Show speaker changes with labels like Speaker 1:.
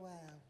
Speaker 1: Wow.